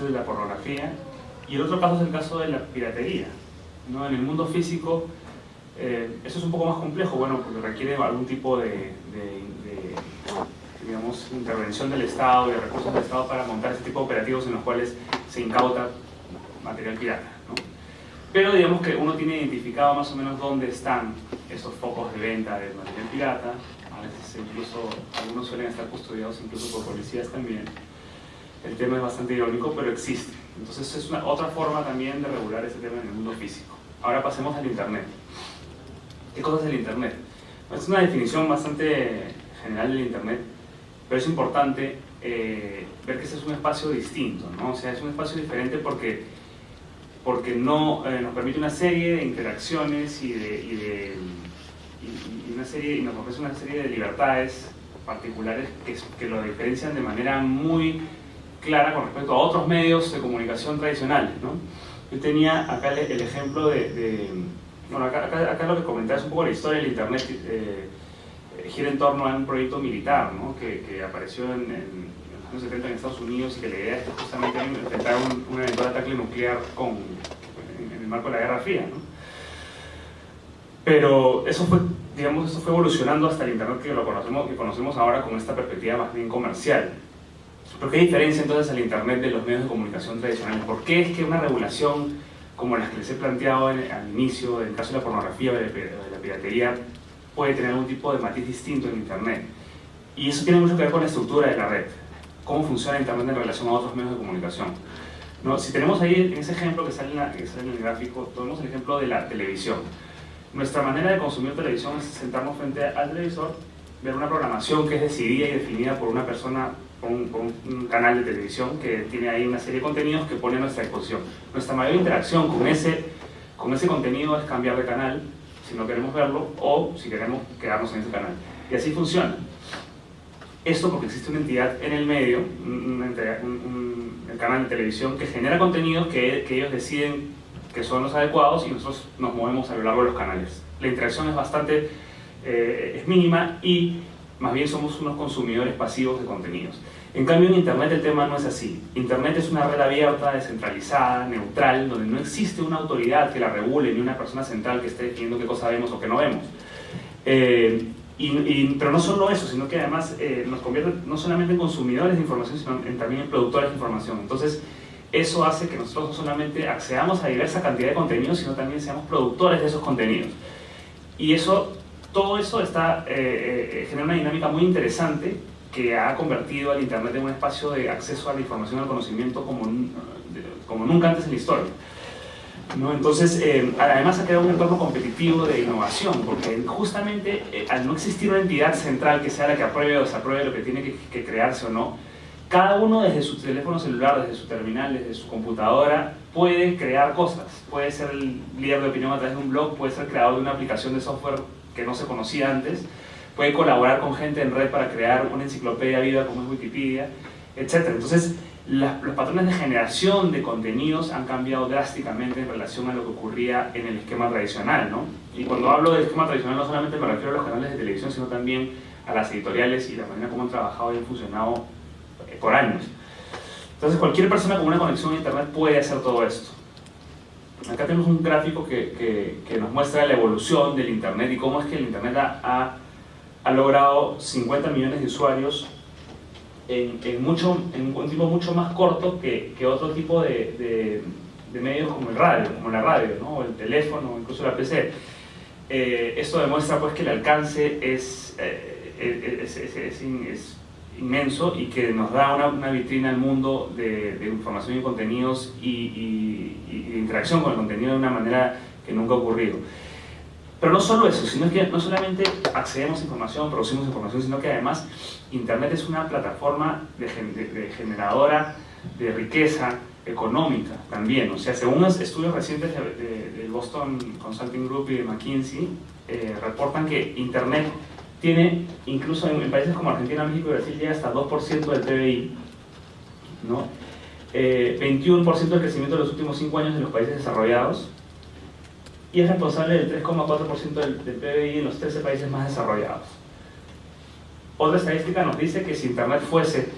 el de la pornografía, y el otro caso es el caso de la piratería. ¿no? En el mundo físico, eh, eso es un poco más complejo, bueno, porque requiere algún tipo de, de, digamos, intervención del Estado y de recursos del Estado para montar ese tipo de operativos en los cuales se incauta material pirata. ¿no? Pero digamos que uno tiene identificado más o menos dónde están esos focos de venta de material pirata, a veces incluso algunos suelen estar custodiados incluso por policías también. El tema es bastante irónico, pero existe. Entonces es una, otra forma también de regular ese tema en el mundo físico. Ahora pasemos al Internet. ¿Qué cosa es el Internet? Es una definición bastante general del Internet, pero es importante eh, ver que ese es un espacio distinto, ¿no? O sea, es un espacio diferente porque, porque no, eh, nos permite una serie de interacciones y, de, y, de, y, una serie, y nos ofrece una serie de libertades particulares que lo diferencian de manera muy clara con respecto a otros medios de comunicación tradicionales, ¿no? Yo tenía acá el, ejemplo de, de bueno, acá, acá, acá, lo que comentaba es un poco la historia del Internet, eh, gira en torno a un proyecto militar ¿no? que, que, apareció en, en, los años 70 en Estados Unidos y que la idea es justamente enfrentar un, un, eventual ataque nuclear con, en, en, el marco de la Guerra Fría. ¿no? Pero eso fue, digamos, eso fue evolucionando hasta el Internet que lo conocemos, que conocemos ahora con esta perspectiva más bien comercial. ¿Por qué diferencia entonces el Internet de los medios de comunicación tradicionales? ¿Por qué es que una regulación como las que les he planteado en, al inicio, en el caso de la pornografía o de, de la piratería, puede tener algún tipo de matiz distinto en Internet? Y eso tiene mucho que ver con la estructura de la red, cómo funciona Internet en relación a otros medios de comunicación. ¿No? Si tenemos ahí en ese ejemplo que sale, en la, que sale en el gráfico, tenemos el ejemplo de la televisión. Nuestra manera de consumir televisión es sentarnos frente al televisor, ver una programación que es decidida y definida por una persona un, un, canal de televisión que tiene ahí una serie de contenidos que pone a nuestra disposición. Nuestra mayor interacción con ese, con ese contenido es cambiar de canal si no queremos verlo o si queremos quedarnos en ese canal. Y así funciona. Esto porque existe una entidad en el medio, un, un, el canal de televisión, que genera contenidos que, que ellos deciden que son los adecuados y nosotros nos movemos a lo largo de los canales. La interacción es bastante, eh, es mínima y más bien somos unos consumidores pasivos de contenidos. En cambio en Internet el tema no es así. Internet es una red abierta, descentralizada, neutral, donde no existe una autoridad que la regule ni una persona central que esté definiendo qué cosa vemos o qué no vemos. Eh, y, y, pero no solo eso, sino que además eh, nos convierte no solamente en consumidores de información, sino en, también en productores de información. Entonces, eso hace que nosotros no solamente accedamos a diversa cantidad de contenidos, sino también seamos productores de esos contenidos. Y eso todo eso está, eh, eh, genera una dinámica muy interesante que ha convertido al Internet en un espacio de acceso a la información al conocimiento como, como nunca antes en la historia. ¿No? Entonces, eh, además ha creado un entorno competitivo de innovación, porque justamente eh, al no existir una entidad central que sea la que apruebe o desapruebe lo que tiene que, que crearse o no, cada uno desde su teléfono celular, desde su terminal, desde su computadora, puede crear cosas. Puede ser el líder de opinión a través de un blog, puede ser creador de una aplicación de software que no se conocía antes, puede colaborar con gente en red para crear una enciclopedia viva como es Wikipedia, etc. Entonces, los patrones de generación de contenidos han cambiado drásticamente en relación a lo que ocurría en el esquema tradicional, ¿no? Y cuando hablo del esquema tradicional no solamente me refiero a los canales de televisión, sino también a las editoriales y la manera como han trabajado y han funcionado eh, por años. Entonces, cualquier persona con una conexión a Internet puede hacer todo esto. Acá tenemos un gráfico que, que, que, nos muestra la evolución del Internet y cómo es que el Internet ha, ha logrado 50 millones de usuarios en, mucho, en un tiempo mucho más corto que, que otro tipo de, medios como el radio, como la radio, o el teléfono, incluso la PC. Eh, esto demuestra pues que el alcance es, eh, es, es, es, inmenso y que nos da una, vitrina al mundo de, información y contenidos y, y, y, interacción con el contenido de una manera que nunca ha ocurrido. Pero no solo eso, sino que no solamente accedemos a información, producimos información, sino que además Internet es una plataforma de, de, de generadora de riqueza económica también. O sea, según los estudios recientes del Boston Consulting Group y de McKinsey, eh, reportan que Internet tiene, incluso en, en, países como Argentina, México y Brasil, llega hasta 2% del PBI, ¿no? Eh, 21% del crecimiento de los últimos 5 años en los países desarrollados, y es responsable del 3,4% del, del PBI en los 13 países más desarrollados. Otra estadística nos dice que si Internet fuese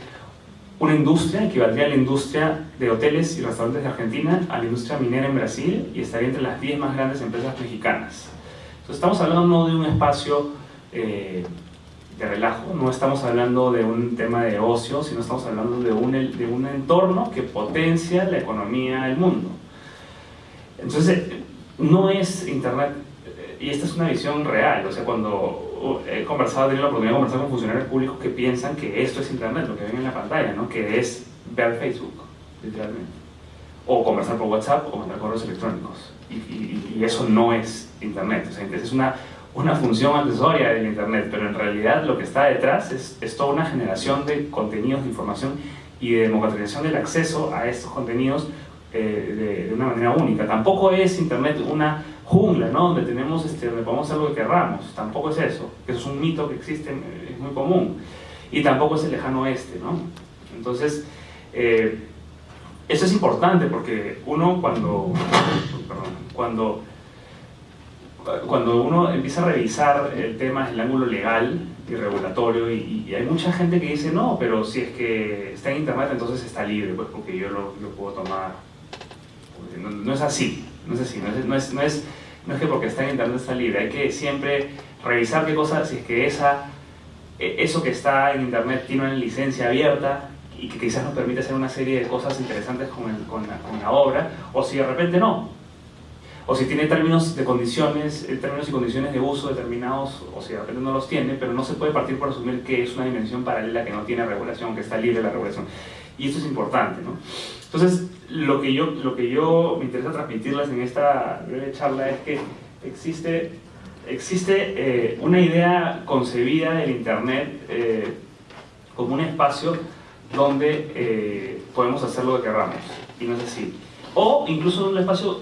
una industria, equivaldría a la industria de hoteles y restaurantes de Argentina, a la industria minera en Brasil y estaría entre las 10 más grandes empresas mexicanas. Entonces estamos hablando no de un espacio eh, de relajo, no estamos hablando de un tema de ocio, sino estamos hablando de un, de un entorno que potencia la economía del mundo. Entonces, no es Internet, eh, y esta es una visión real, o sea, cuando he conversado, he tenido la oportunidad de conversar con funcionarios públicos que piensan que esto es Internet, lo que ven en la pantalla, ¿no? que es ver Facebook, literalmente. O conversar por WhatsApp o mandar correos electrónicos. Y, eso no es Internet. O sea, es una, una función accesoria del Internet, pero en realidad lo que está detrás es, es toda una generación de contenidos, de información y de democratización del acceso a estos contenidos eh, de, una manera única. Tampoco es Internet una jungla, ¿no? Donde tenemos, este, donde podemos hacer lo que querramos. Tampoco es eso. Eso es un mito que existe, es muy común. Y tampoco es el lejano oeste, ¿no? Entonces, eh, eso es importante porque uno cuando, cuando, cuando uno empieza a revisar el tema desde el ángulo legal y regulatorio, y, hay mucha gente que dice, no, pero si es que está en internet entonces está libre, pues porque yo lo puedo tomar. No, es así, no es así, no es, no es, no es que porque está en internet está libre, hay que siempre revisar qué cosas, si es que esa, e, eso que está en internet tiene una licencia abierta y que quizás nos permite hacer una serie de cosas interesantes con, con la, obra, o si de repente no. O si tiene términos de condiciones, eh, términos y condiciones de uso determinados, o si de repente no los tiene, pero no se puede partir por asumir que es una dimensión paralela que no tiene regulación, que está libre de la regulación. Y esto es importante, ¿no? Entonces, lo que yo, lo que yo me interesa transmitirles en esta breve charla es que existe, existe eh, una idea concebida del Internet eh, como un espacio donde eh, podemos hacer lo que queramos, y no es así. O incluso un espacio,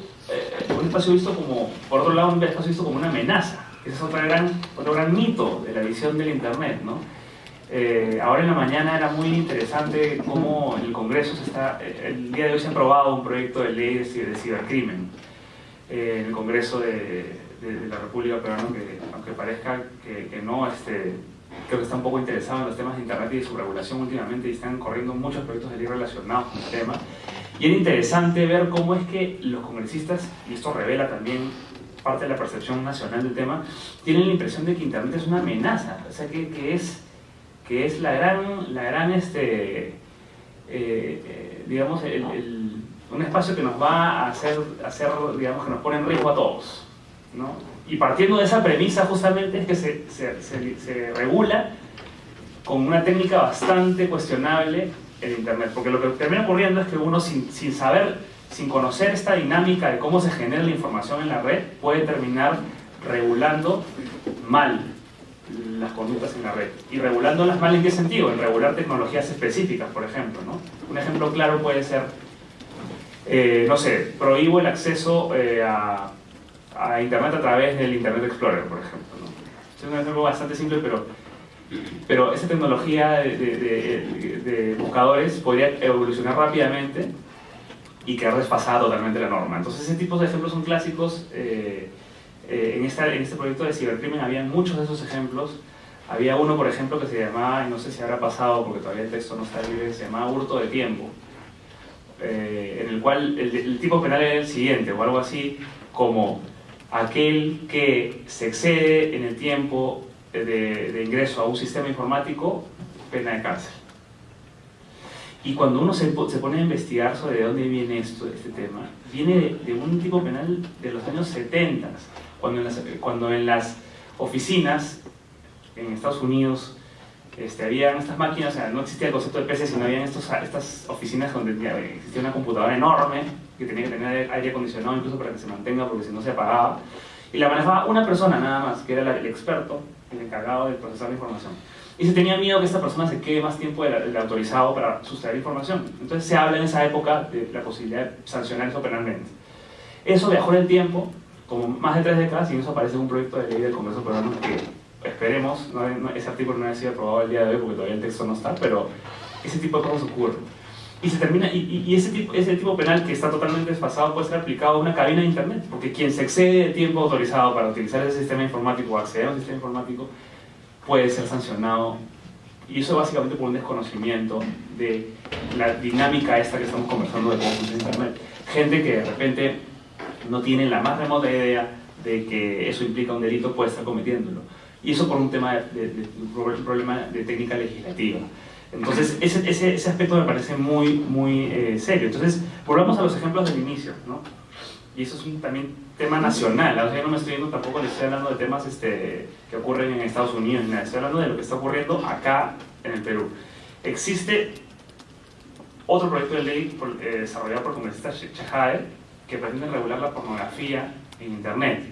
un espacio visto como, por otro lado, un espacio visto como una amenaza. Ese es otro gran, otro gran mito de la visión del Internet, ¿no? Eh, ahora en la mañana era muy interesante cómo el Congreso se está, el día de hoy se ha aprobado un proyecto de ley de, cibercrimen eh, en el Congreso de, de, la República Peruana, que aunque parezca que, que, no, este, creo que está un poco interesado en los temas de Internet y de su regulación últimamente y están corriendo muchos proyectos de ley relacionados con el tema. Y era interesante ver cómo es que los congresistas, y esto revela también parte de la percepción nacional del tema, tienen la impresión de que Internet es una amenaza, o sea, que, que es que es la gran, la gran este, eh, eh, digamos, el, un espacio que nos va a hacer, hacer, digamos, que nos pone en riesgo a todos. ¿no? Y partiendo de esa premisa justamente es que se, se, se, se regula con una técnica bastante cuestionable el Internet, porque lo que termina ocurriendo es que uno sin, sin saber, sin conocer esta dinámica de cómo se genera la información en la red, puede terminar regulando mal las conductas en la red. Y regulándolas mal en qué sentido? En regular tecnologías específicas, por ejemplo. ¿no? Un ejemplo claro puede ser, eh, no sé, prohíbo el acceso eh, a, a, Internet a través del Internet Explorer, por ejemplo. ¿no? Es un ejemplo bastante simple, pero, pero esa tecnología de, de, de, buscadores podría evolucionar rápidamente y quedar desfasada totalmente la norma. Entonces ese tipo de ejemplos son clásicos eh, eh, en, esta, en, este proyecto de cibercrimen había muchos de esos ejemplos. Había uno, por ejemplo, que se llamaba, y no sé si habrá pasado porque todavía el texto no está libre, se llamaba hurto de tiempo, eh, en el cual el, el, tipo penal era el siguiente, o algo así como aquel que se excede en el tiempo de, de ingreso a un sistema informático, pena de cárcel. Y cuando uno se, se, pone a investigar sobre de dónde viene esto, este tema, viene de, de, un tipo penal de los años 70, cuando en las, cuando en las oficinas en Estados Unidos este, habían estas máquinas, o sea, no existía el concepto de PC, sino habían estos, estas oficinas donde existía una computadora enorme que tenía que tener aire acondicionado incluso para que se mantenga porque si no se apagaba. Y la manejaba una persona nada más, que era el experto, el encargado de procesar la información. Y se tenía miedo que esta persona se quede más tiempo del, del autorizado para sustraer información. Entonces se habla en esa época de la posibilidad de sancionar eso penalmente. Eso viajó en el tiempo como más de tres décadas y eso aparece un proyecto de ley del Congreso peruano que esperemos, no, no, ese artículo no haya sido aprobado el día de hoy porque todavía el texto no está, pero ese tipo de cosas ocurren. Y, se termina, y, y ese, tipo, ese tipo penal que está totalmente desfasado puede ser aplicado a una cabina de internet, porque quien se excede de tiempo autorizado para utilizar ese sistema informático o acceder a un sistema informático puede ser sancionado Y eso básicamente por un desconocimiento de la dinámica esta que estamos conversando de cómo funciona Internet. Gente que de repente no tiene la más remota idea de que eso implica un delito puede estar cometiéndolo. Y eso por un tema de, un problema de técnica legislativa. Entonces, ese, ese, aspecto me parece muy, muy eh, serio. Entonces, volvamos a los ejemplos del inicio, ¿no? Y eso es un también tema nacional, o sea, no me estoy viendo tampoco, le estoy hablando de temas este, que ocurren en Estados Unidos, estoy hablando de lo que está ocurriendo acá en el Perú. Existe otro proyecto de ley eh, desarrollado por congresistas Chejae que pretende regular la pornografía en Internet,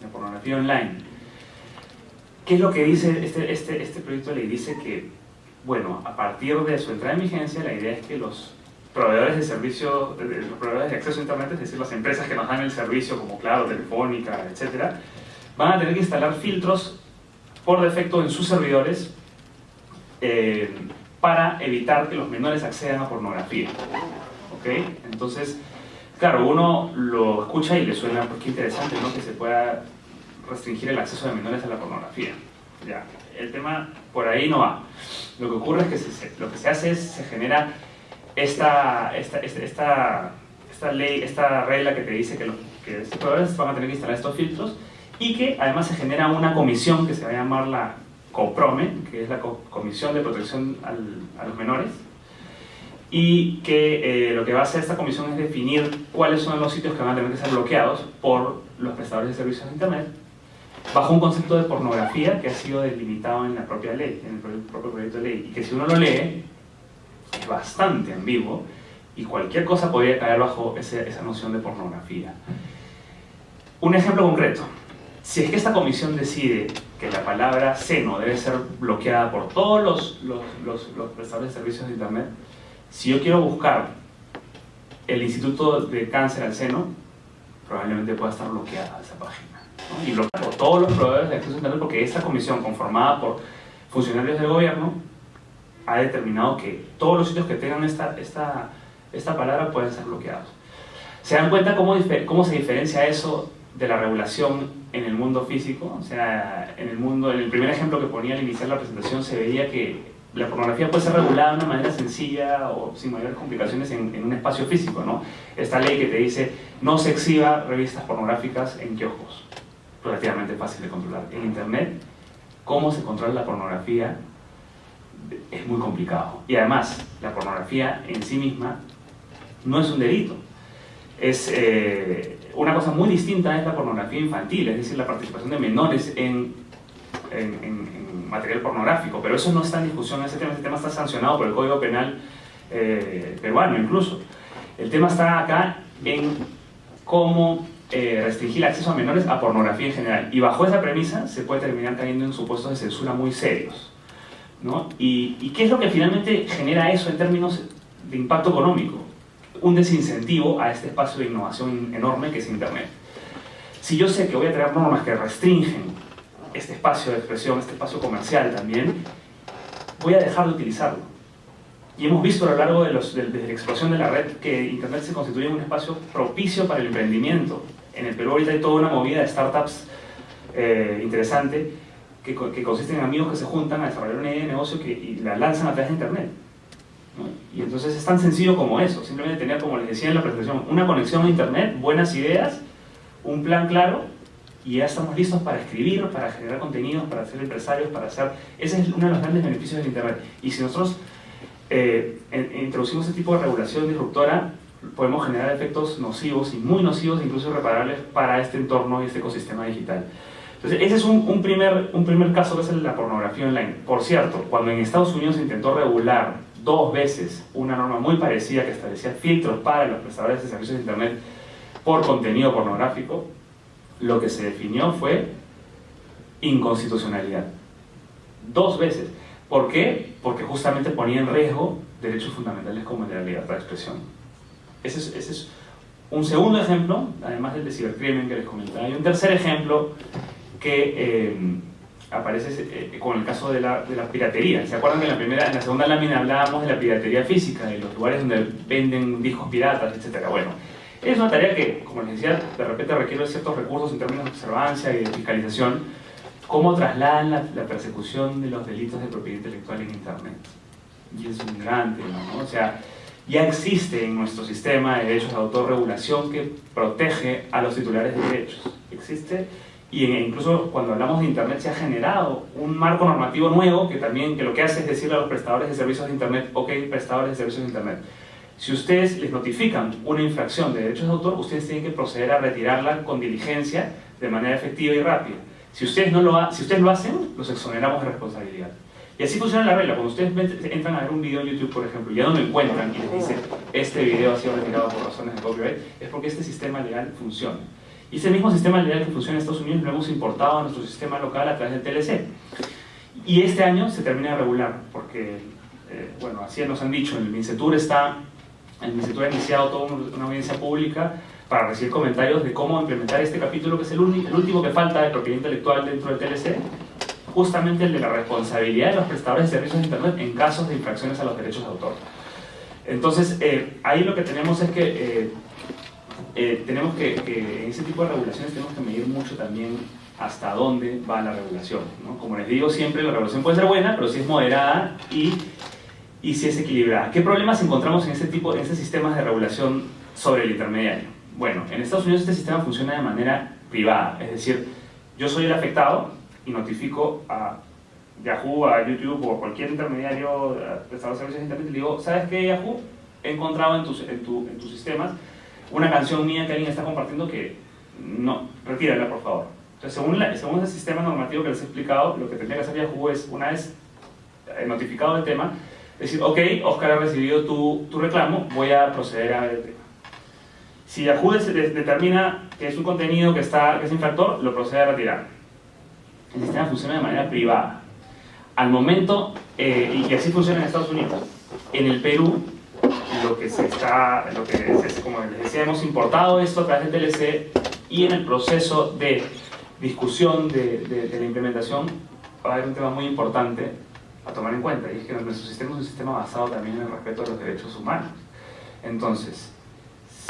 la pornografía online. ¿Qué es lo que dice este, este, este proyecto de ley? Dice que, bueno, a partir de su entrada en vigencia, la idea es que los proveedores de servicio, los proveedores de acceso a Internet, es decir, las empresas que nos dan el servicio como Claro, Telefónica, etc., van a tener que instalar filtros por defecto en sus servidores eh, para evitar que los menores accedan a pornografía. ¿Ok? Entonces, claro, uno lo escucha y le suena, pues qué interesante, ¿no? Que se pueda restringir el acceso de menores a la pornografía. Ya, el tema por ahí no va. Lo que ocurre es que lo que se hace es, se genera esta, esta, esta, esta, ley, esta regla que te dice que los que proveedores van a tener que instalar estos filtros y que además se genera una comisión que se va a llamar la COPROME, que es la Comisión de Protección a los Menores, y que eh, lo que va a hacer esta comisión es definir cuáles son los sitios que van a tener que ser bloqueados por los prestadores de servicios de Internet, bajo un concepto de pornografía que ha sido delimitado en la propia ley, en el propio proyecto de ley, y que si uno lo lee, es bastante ambiguo y cualquier cosa podría caer bajo esa noción de pornografía. Un ejemplo concreto. Si es que esta comisión decide que la palabra seno debe ser bloqueada por todos los, los, los, prestadores de servicios de Internet, si yo quiero buscar el Instituto de Cáncer al Seno, probablemente pueda estar bloqueada esa página. Y bloqueada por todos los proveedores de acceso a Internet porque esta comisión, conformada por funcionarios del gobierno, ha determinado que todos los sitios que tengan esta, esta, esta palabra pueden ser bloqueados. ¿Se dan cuenta cómo, cómo se diferencia eso de la regulación en el mundo físico? O sea, en el mundo, en el primer ejemplo que ponía al iniciar la presentación se veía que la pornografía puede ser regulada de una manera sencilla o sin mayores complicaciones en, en, un espacio físico, ¿no? Esta ley que te dice no se exhiba revistas pornográficas en kioscos, relativamente fácil de controlar. En Internet, ¿cómo se controla la pornografía es muy complicado. Y además, la pornografía en sí misma no es un delito. Es eh, una cosa muy distinta es la pornografía infantil, es decir, la participación de menores en, en, material pornográfico. Pero eso no está en discusión, ese tema, ese tema está sancionado por el Código Penal eh, peruano incluso. El tema está acá en cómo eh, restringir el acceso a menores a pornografía en general. Y bajo esa premisa se puede terminar cayendo en supuestos de censura muy serios. Y, qué es lo que finalmente genera eso en términos de impacto económico? Un desincentivo a este espacio de innovación enorme que es Internet. Si yo sé que voy a tener normas que restringen este espacio de expresión, este espacio comercial también, voy a dejar de utilizarlo. Y hemos visto a lo largo de, los, desde la explosión de la red que Internet se constituye un espacio propicio para el emprendimiento. En el Perú ahorita hay toda una movida de startups eh, interesante que, que, consisten en amigos que se juntan a desarrollar una idea de negocio que, y la lanzan a través de Internet. Y entonces es tan sencillo como eso, simplemente tener, como les decía en la presentación, una conexión a Internet, buenas ideas, un plan claro y ya estamos listos para escribir, para generar contenidos, para ser empresarios, para hacer... Ese es uno de los grandes beneficios del Internet. Y si nosotros eh, introducimos ese tipo de regulación disruptora, podemos generar efectos nocivos y muy nocivos, incluso irreparables, para este entorno y este ecosistema digital. Entonces, ese es un, primer, un primer caso que es la pornografía online. Por cierto, cuando en Estados Unidos se intentó regular dos veces una norma muy parecida que establecía filtros para los prestadores de servicios de Internet por contenido pornográfico, lo que se definió fue inconstitucionalidad. Dos veces. ¿Por qué? Porque justamente ponía en riesgo derechos fundamentales como la libertad de expresión. Ese es, ese es un segundo ejemplo, además del de cibercrimen que les comentaba. Y un tercer ejemplo que eh, aparece eh, con el caso de la, de la, piratería. ¿Se acuerdan que en la, primera, en la segunda lámina hablábamos de la piratería física, de los lugares donde venden discos piratas, etcétera? Bueno, es una tarea que, como les decía, de repente requiere ciertos recursos en términos de observancia y de fiscalización, cómo trasladan la, persecución de los delitos de propiedad intelectual en Internet. Y es un gran tema, ¿no? O sea, ya existe en nuestro sistema de derechos de autorregulación que protege a los titulares de derechos. Existe y incluso cuando hablamos de Internet se ha generado un marco normativo nuevo que también que lo que hace es decirle a los prestadores de servicios de Internet, ok, prestadores de servicios de Internet, si ustedes les notifican una infracción de derechos de autor, ustedes tienen que proceder a retirarla con diligencia, de manera efectiva y rápida. Si ustedes, no lo, si ustedes lo hacen, los exoneramos de responsabilidad. Y así funciona la regla. Cuando ustedes entran a ver un video en YouTube, por ejemplo, y ya no lo encuentran y les dice este video ha sido retirado por razones de copyright, es porque este sistema legal funciona. Y ese mismo sistema legal que funciona en Estados Unidos lo hemos importado a nuestro sistema local a través del TLC. Y este año se termina de regular, porque, eh, bueno, así nos han dicho, el MINCETUR está, el MINCETUR ha iniciado toda una audiencia pública para recibir comentarios de cómo implementar este capítulo, que es el, el último que falta de propiedad intelectual dentro del TLC, justamente el de la responsabilidad de los prestadores de servicios de Internet en casos de infracciones a los derechos de autor. Entonces, eh, ahí lo que tenemos es que eh, eh, tenemos que, que, en ese tipo de regulaciones tenemos que medir mucho también hasta dónde va la regulación. ¿no? Como les digo siempre, la regulación puede ser buena, pero si es moderada y, y si es equilibrada. ¿Qué problemas encontramos en este tipo, en este sistemas de regulación sobre el intermediario? Bueno, en Estados Unidos este sistema funciona de manera privada, es decir, yo soy el afectado y notifico a Yahoo, a YouTube o a cualquier intermediario prestador de servicios de internet y le digo, ¿sabes qué Yahoo? He encontrado en tus, en, tu, en tus sistemas una canción mía que alguien está compartiendo que no, retírala por favor. Entonces, según, la, según ese sistema normativo que les he explicado, lo que tendría que hacer Yahoo es, una vez eh, notificado el tema, decir, ok, Oscar ha recibido tu, tu reclamo, voy a proceder a ver el tema. Si Yahoo determina que es un contenido que, está, que es infractor, lo procede a retirar. El sistema funciona de manera privada. Al momento, eh, y así funciona en Estados Unidos, en el Perú, lo que se está, lo que es, como les decía, hemos importado esto a través del TLC y en el proceso de discusión de, de, la implementación va a haber un tema muy importante a tomar en cuenta y es que nuestro sistema es un sistema basado también en el respeto a los derechos humanos. Entonces,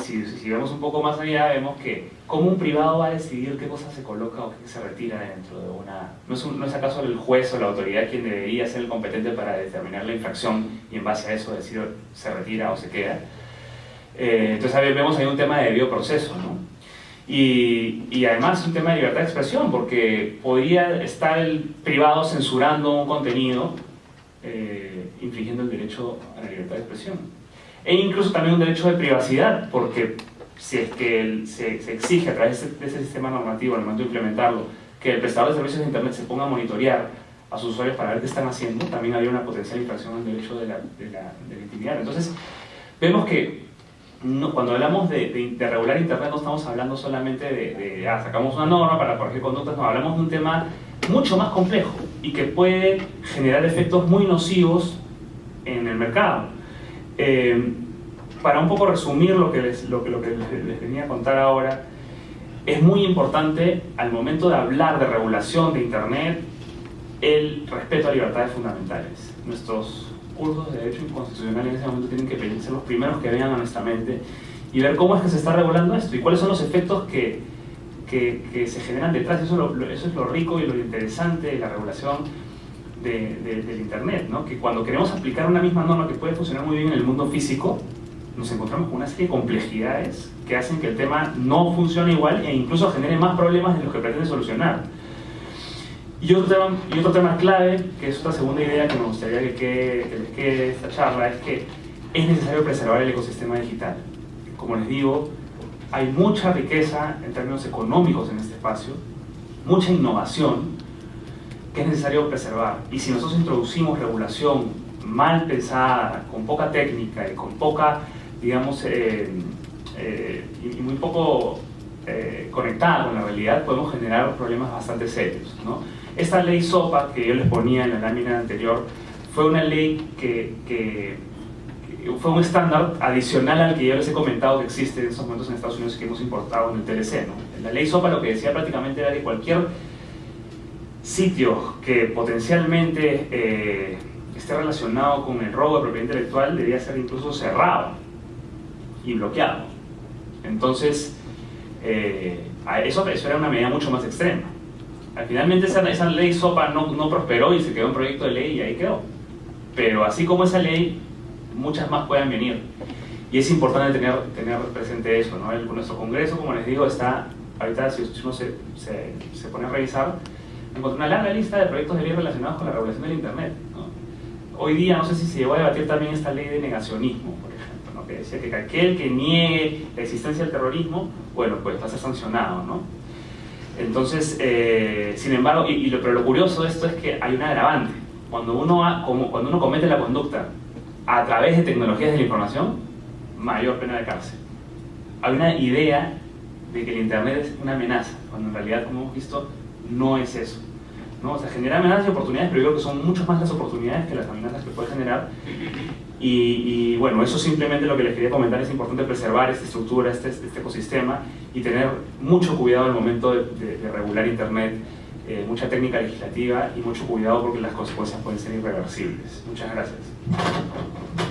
si, vemos un poco más allá, vemos que cómo un privado va a decidir qué cosa se coloca o qué se retira dentro de una... ¿No es, no es acaso el juez o la autoridad quien debería ser el competente para determinar la infracción y en base a eso decir se retira o se queda? Eh, entonces, a vemos ahí un tema de bioproceso, ¿no? Y, y, además es un tema de libertad de expresión, porque podría estar el privado censurando un contenido eh, infringiendo el derecho a la libertad de expresión e incluso también un derecho de privacidad, porque si es que se, exige a través de ese sistema normativo, al momento de implementarlo, que el prestador de servicios de Internet se ponga a monitorear a sus usuarios para ver qué están haciendo, también había una potencial infracción al derecho de la, de la, intimidad. Entonces, vemos que cuando hablamos de, de, regular Internet no estamos hablando solamente de, ah, sacamos una norma para corregir conductas, no, hablamos de un tema mucho más complejo y que puede generar efectos muy nocivos en el mercado. Eh, para un poco resumir lo que, les, les, venía a contar ahora, es muy importante al momento de hablar de regulación de Internet el respeto a libertades fundamentales. Nuestros cursos de Derecho Constitucional en ese momento tienen que ser los primeros que vean a nuestra mente y ver cómo es que se está regulando esto y cuáles son los efectos que, que, que se generan detrás. Eso, eso es lo rico y lo interesante de la regulación de, del Internet, ¿no? que cuando queremos aplicar una misma norma que puede funcionar muy bien en el mundo físico, nos encontramos con una serie de complejidades que hacen que el tema no funcione igual e incluso genere más problemas de los que pretende solucionar. Y otro, tema, y otro tema clave, que es otra segunda idea que me gustaría que, que les quede esta charla, es que es necesario preservar el ecosistema digital. Como les digo, hay mucha riqueza en términos económicos en este espacio, mucha innovación, que es necesario preservar. Y si nosotros introducimos regulación mal pensada, con poca técnica y con poca, digamos, eh, eh, y muy poco eh, conectada con la realidad, podemos generar problemas bastante serios. ¿no? Esta ley SOPA que yo les ponía en la lámina anterior fue una ley que, fue un estándar adicional al que yo les he comentado que existe en estos momentos en Estados Unidos que hemos importado en el TLC. La ley SOPA lo que decía prácticamente era que cualquier sitio que potencialmente eh, esté relacionado con el robo de propiedad intelectual debería ser incluso cerrado y bloqueado. Entonces, eh, eso, era una medida mucho más extrema. Al finalmente esa, esa ley SOPA no, no prosperó y se quedó un proyecto de ley y ahí quedó. Pero así como esa ley, muchas más pueden venir. Y es importante tener, tener presente eso, ¿no? El, nuestro Congreso, como les digo, está, ahorita si uno se, se, se pone a revisar, encontré una larga lista de proyectos de ley relacionados con la regulación del Internet. ¿no? Hoy día, no sé si se llegó a debatir también esta ley de negacionismo, por ejemplo, ¿no? que decía que aquel que niegue la existencia del terrorismo, bueno, pues va a ser sancionado, ¿no? Entonces, eh, sin embargo, y, lo, pero lo curioso de esto es que hay un agravante. Cuando uno, ha, como, cuando uno comete la conducta a través de tecnologías de la información, mayor pena de cárcel. Hay una idea de que el Internet es una amenaza, cuando en realidad, como hemos visto, no es eso. ¿no? O sea, genera amenazas y oportunidades, pero yo creo que son mucho más las oportunidades que las amenazas que puede generar. Y, y, bueno, eso simplemente lo que les quería comentar, es importante preservar esta estructura, este, este ecosistema y tener mucho cuidado al momento de, de, de regular Internet, eh, mucha técnica legislativa y mucho cuidado porque las consecuencias pueden ser irreversibles. Muchas gracias.